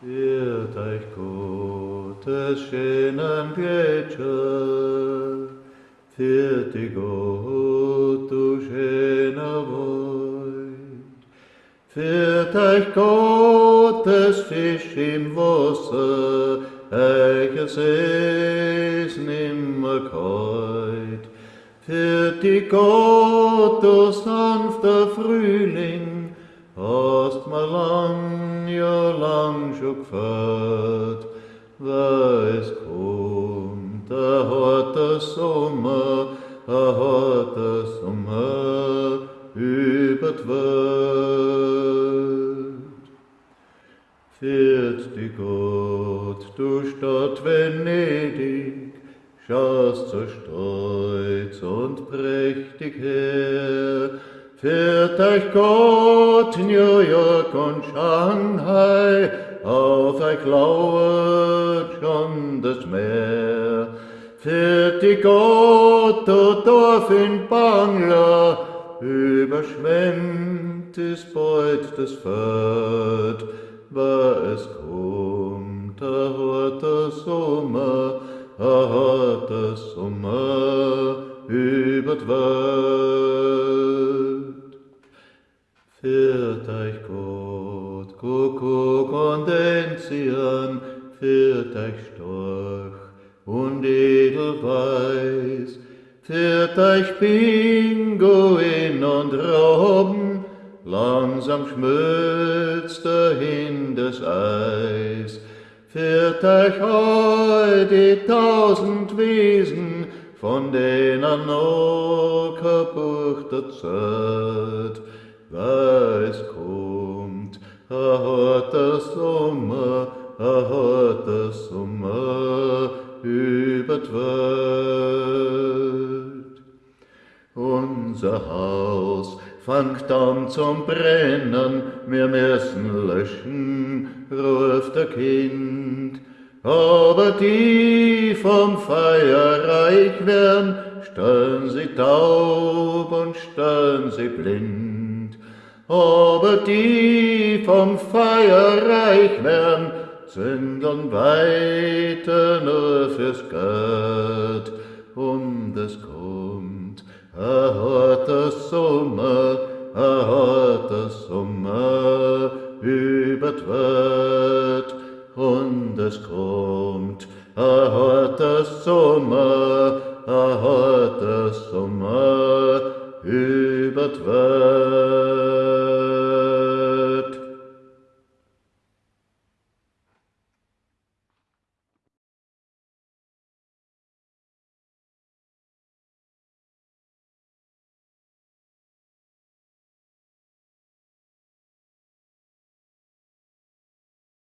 Wird euch Gottes schönen Gletscher, wird die Gott du schöner Weid, wird euch Gottes Fisch im Wasser, welches es nimmer keut, wird die Gott du sanfter Frühling, hast mal lang, ja lang schon gefällt, weil es kommt, er hat der Sommer, er hat der Sommer über die Welt. Fährt die Gott, du Stadt Venedig, schaust so stolz und prächtig her, Führt euch Gott New York und Shanghai, auf euch lauert schon das Meer. Führt die Gott, du Dorf in Bangla, überschwemmt ist bald das Feld, war es kommt, er hat der Sommer, er hat der Sommer über die Welt. Kuckuck und Enzian, führt euch Storch und Edelweiß, führt euch Pinguin und Robben, langsam schmilzt dahin das Eis, all die tausend Wiesen, von denen noch kaputt Zeit, weil es kommt, er hat der Sommer, er hat der Sommer über die Welt. Unser Haus fangt an zum Brennen, wir müssen löschen, ruft der Kind. Aber die vom Feuer reich werden, stellen sie taub und stellen sie blind. Aber die vom Feuer reich werden, zündeln weiter nur fürs Geld. Und es kommt, er hat das Sommer, er hat das Sommer über die Welt. Und es kommt, er hat das Sommer, er hat das Sommer über die Welt.